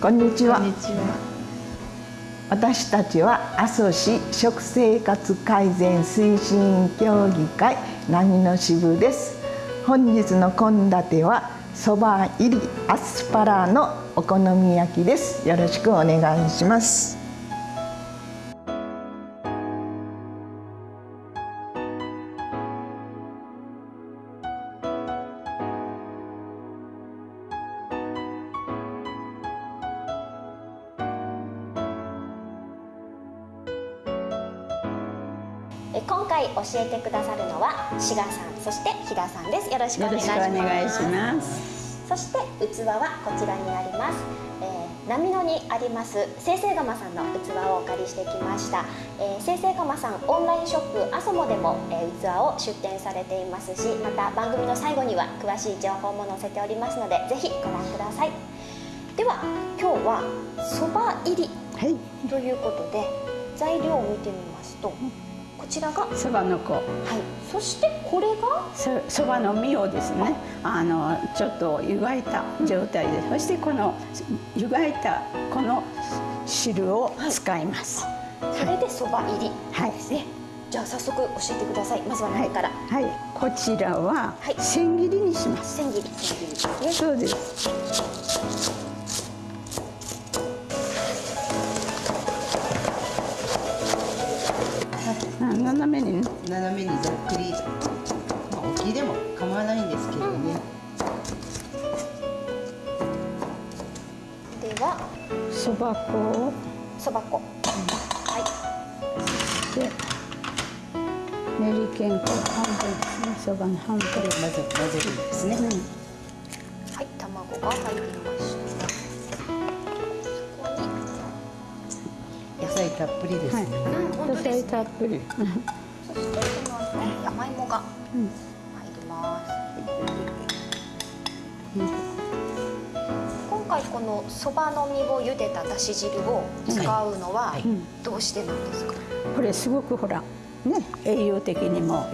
こんにちは。私たちは阿蘇市食生活改善推進協議会波の支部です。本日の献立はそば入りアスパラのお好み焼きです。よろしくお願いしますえ今回教えてくださるのは志賀さんそして飛田さんです。よろしくお願いします。お願いします。そして器はこちらにあります、えー、波野にあります生成釜さんの器をお借りしてきました、えー、生成釜さんオンラインショップアソモでも、えー、器を出展されていますしまた番組の最後には詳しい情報も載せておりますのでぜひご覧ください。では今日はそば入りはい。ということで材料を見てみますとこちらがはいそばの子、そしてこれがそそばの実をですね、あのちょっと湯がいた状態で、そしてこの湯がいたこの汁を使います。それでそば入りはい。ですねじゃあ早速教えてくださいまずははい。何から、はい。こちらははい千切りにします。千切り千切りですねそうです。斜めにざっくり、まあ、大きいでも構わないんですけどね、ではそば粉を。そば粉。はい。で練りけんこ半分。そばの半分。混ぜ混ぜるんですね、はい卵が入りました。そこに野菜たっぷりですね、うん本野菜たっぷり。そしてこの後に山芋が。うん。入ります。今回このそばの実を茹でただし汁を使うのはうん。どうしてなんですか、これすごくほらね栄養的にも、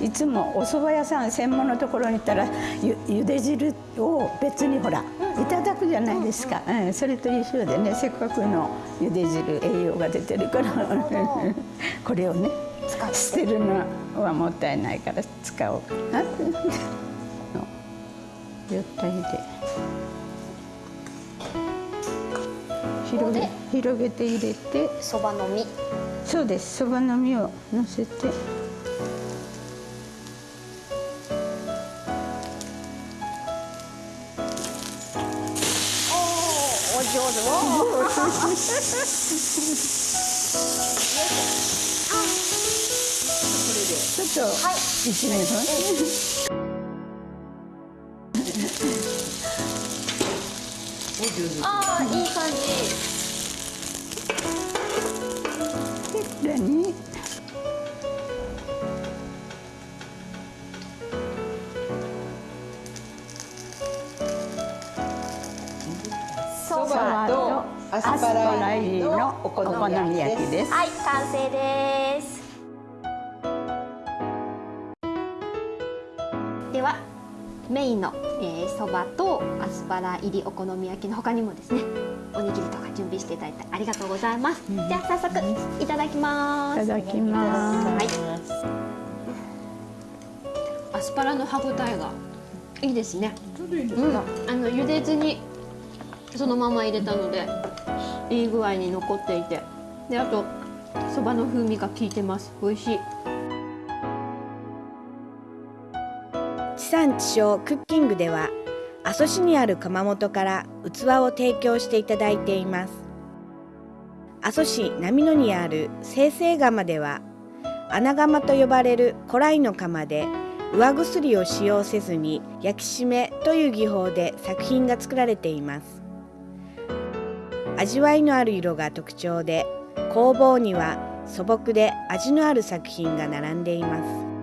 うん、いつもお蕎麦屋さん専門のところに行ったらゆゆで汁を別にほらいただくじゃないですか、うんそれと一緒でねせっかくのゆで汁栄養が出てるから。これをね捨てるのはもったいないから使おう。かなって？の。よったりで広げ広げて入れて。そばの実。そうです。そばの実を乗せて。おお上手 ああい。い感じ。でこれにそそばとアスパラ入りのお好み焼きです。はい完成ですではメインのそば、とアスパラ入りお好み焼きの他にもですねおにぎりとか準備していただいてありがとうございます、じゃあ早速いただきます。いただきます。はい。アスパラの歯ごたえがいいですね。うん、あの茹でずにそのまま入れたのでいい具合に残っていて。であとそばの風味が効いてます。美味しい産地消クッキングでは阿蘇市にある窯元から器を提供していただいています。阿蘇市波野にある生成窯では穴窯と呼ばれる古来の窯で上薬を使用せずに焼き締めという技法で作品が作られています。味わいのある色が特徴で工房には素朴で味のある作品が並んでいます。